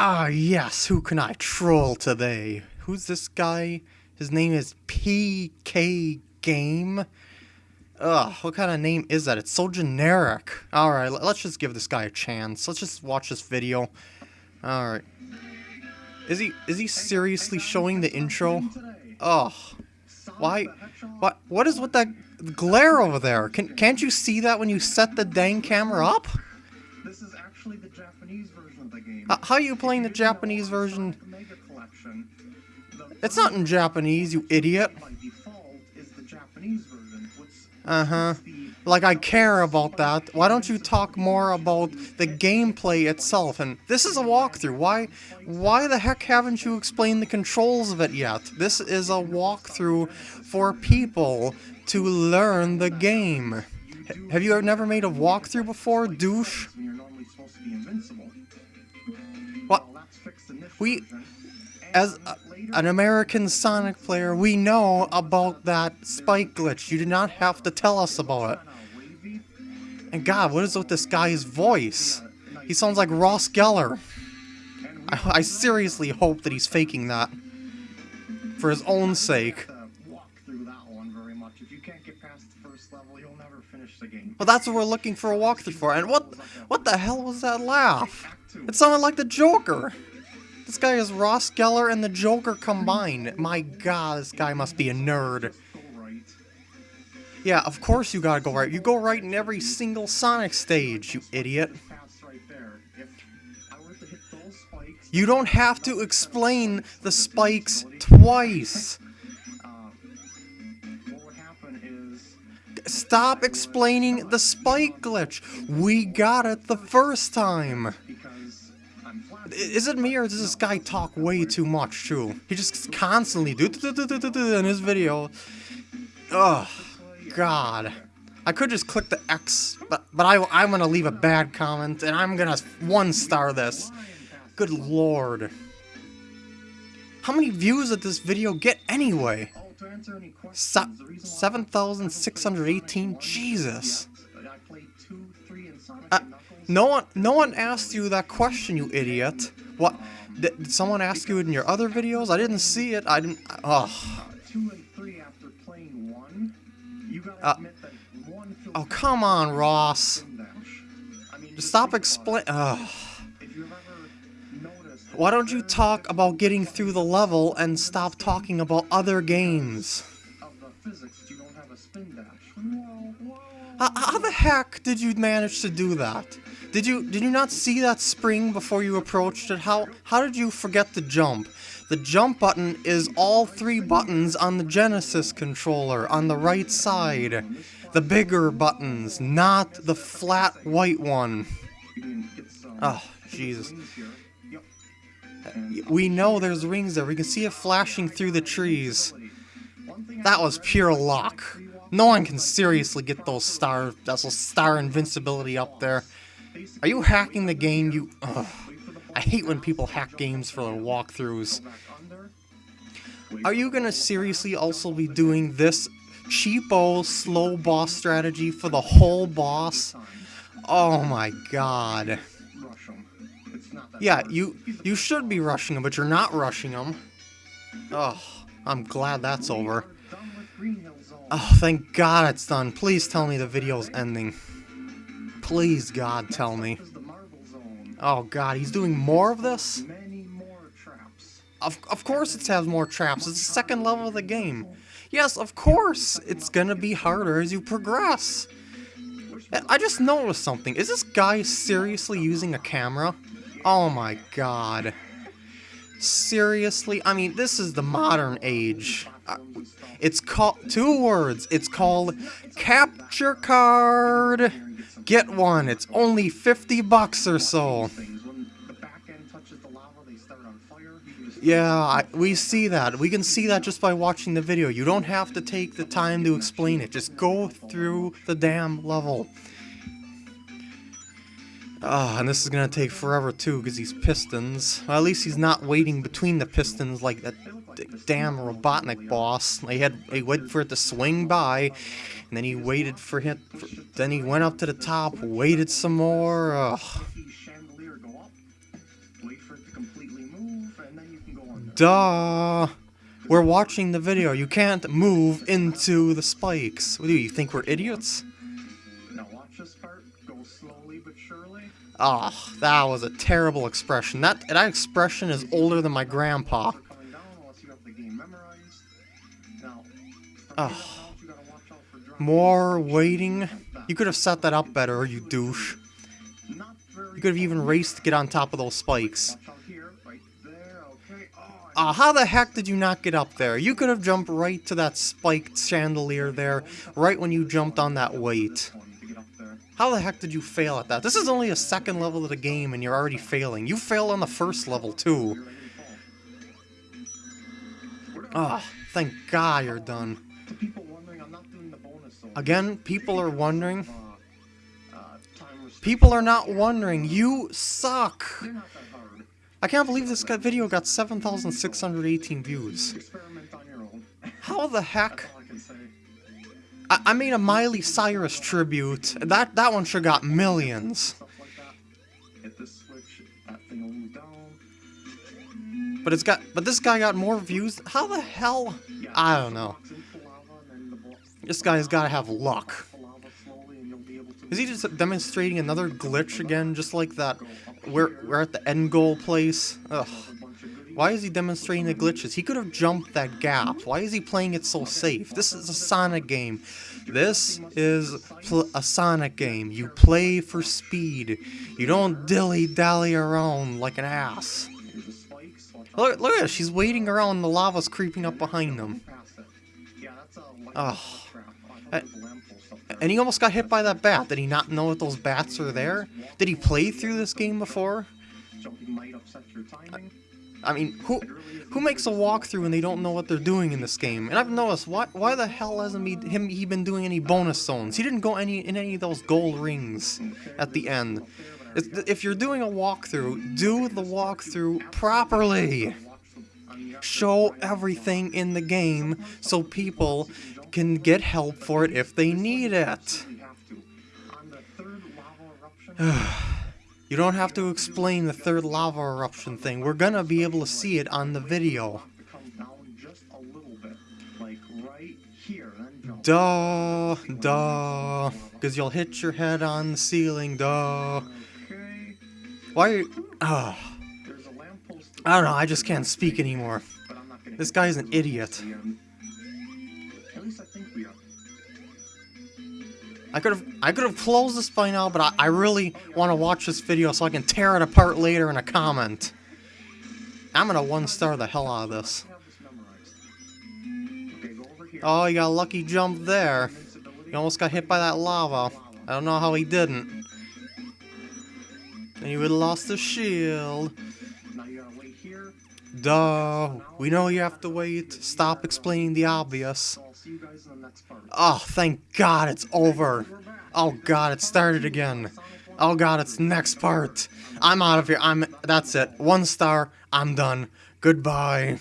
Ah, yes, who can I troll today? Who's this guy? His name is PK Game. Ugh, what kind of name is that? It's so generic. Alright, let's just give this guy a chance. Let's just watch this video. Alright. Is he is he seriously showing the intro? Ugh. Why? What? What is with that glare over there? Can can't you see that when you set the dang camera up? How are you playing the Japanese version? It's not in Japanese, you idiot. Uh-huh. Like, I care about that. Why don't you talk more about the gameplay itself? And this is a walkthrough. Why why the heck haven't you explained the controls of it yet? This is a walkthrough for people to learn the game. Have you ever never made a walkthrough before, douche? We- As a, an American Sonic player, we know about that spike glitch. You did not have to tell us about it. And God, what is with this guy's voice? He sounds like Ross Geller. I, I seriously hope that he's faking that. For his own sake. Well, that's what we're looking for a walkthrough for. And what what the hell was that laugh? It sounded like the Joker. This guy is Ross Geller and the Joker combined. My god, this guy must be a nerd. Yeah, of course you gotta go right. You go right in every single Sonic stage, you idiot. You don't have to explain the spikes twice. Stop explaining the spike glitch. We got it the first time. Is it me or does this guy talk way too much too? He just constantly do in his video. Ugh, God. I could just click the X, but but I I'm gonna leave a bad comment and I'm gonna one star this. Good lord. How many views did this video get anyway? Oh, Se- questions, the reason why- 7,618? Jesus. I played two, three, and Sonic and Knuckles. No one, no one asked you that question, you idiot. What? Did, someone ask you in your other videos? I didn't see it. I didn't. Ugh. Uh, two and three after playing one, you gotta admit that one feels Oh, come on, Ross. spin dash. I mean, Just just stop explain. it. Ugh. If you've ever noticed, Why don't you talk about getting through the level and stop talking about other games? of the physics, you don't have a spin dash. Whoa, whoa. How, how the heck did you manage to do that? Did you did you not see that spring before you approached it? How how did you forget the jump? The jump button is all three buttons on the Genesis controller on the right side. The bigger buttons, not the flat white one. Oh, Jesus. We know there's rings there. We can see it flashing through the trees. That was pure luck. No one can seriously get those star, that's those star invincibility up there. Are you hacking the game? You. Ugh. I hate when people hack games for their walkthroughs. Are you gonna seriously also be doing this cheapo slow boss strategy for the whole boss? Oh my god. Yeah, you you should be rushing them, but you're not rushing them. Oh, I'm glad that's over. Oh, thank God it's done. Please tell me the video's ending. Please, God, tell me. Oh God, he's doing more of this? Of, of course it has more traps. It's the second level of the game. Yes, of course it's gonna be harder as you progress. I just noticed something. Is this guy seriously using a camera? Oh my god. Seriously? I mean, this is the modern age. Uh, It's called two words. It's called capture card. Get one. It's only 50 bucks or so. Yeah, I, we see that. We can see that just by watching the video. You don't have to take the time to explain it. Just go through the damn level. Ah, and this is gonna take forever too, because these pistons. Well, at least he's not waiting between the pistons like that damn Robotnik boss. He had he waited for it to swing by, and then he waited for him. For, then he went up to the top, waited some more. Ugh. Duh. We're watching the video. You can't move into the spikes. What do you, you think we're idiots? Now watch this part. Go slowly but surely. Oh, that was a terrible expression. That that expression is older than my grandpa. Dropping More waiting. You could have set that up better, you douche. You could have even raced to get on top of those spikes. Oh, Ah, how the heck did you not get up there? You could have jumped right to that spiked chandelier there, right when you jumped on that weight. How the heck did you fail at that? This is only a second level of the game and you're already failing. You failed on the first level too. Ah, thank God you're done. People wondering, I'm not doing the bonus. Again, people are wondering. Uh, uh. People are not wondering. You suck. They're not that hard. I can't believe this video got 7,618 views. Experiment on your own. How the heck? I. I, made a Miley Cyrus tribute. That that one should got millions. Stuff like that. Hit this switch. That thing will move down. But it's got but this guy got more views. How the hell? I don't know. box into the lava, and This guy's got to have luck. Is he just demonstrating another glitch again, just like that? We're we're at the end goal place. Ugh. Why is he demonstrating the glitches? He could have jumped that gap. Why is he playing it so safe? This is a Sonic game. This is a Sonic game. You play for speed. You don't dilly-dally around like an ass. Look, look at it. She's waiting around. The lava's creeping up behind them. Ugh. trap. Oh, I thought And he almost got hit by that bat. Did he not know that those bats are there? Did he play through this game before? I mean, who who makes a walkthrough and they don't know what they're doing in this game? And I've noticed why why the hell hasn't he him he been doing any bonus zones? He didn't go any in any of those gold rings at the end. If you're doing a walkthrough, do the walkthrough properly. Show everything in the game so people can get help for it if they need it. You don't have to explain the third lava eruption thing. We're gonna be able to see it on the video. Duh, duh. Because you'll hit your head on the ceiling, duh. Why are you. Uh, I don't know, I just can't speak anymore. This guy's an idiot. I could have I could have closed this by now, but I, I really want to watch this video so I can tear it apart later in a comment. I'm gonna one star the hell out of this. Oh, you got a lucky jump there. He almost got hit by that lava. I don't know how he didn't. And he would have lost the shield. You. Duh. We know you have to wait. Stop explaining the obvious. See you guys in the next part. Oh, thank God it's over. Oh God, it started again. Oh God, it's next part. I'm out of here. I'm. That's it. One star. I'm done. Goodbye.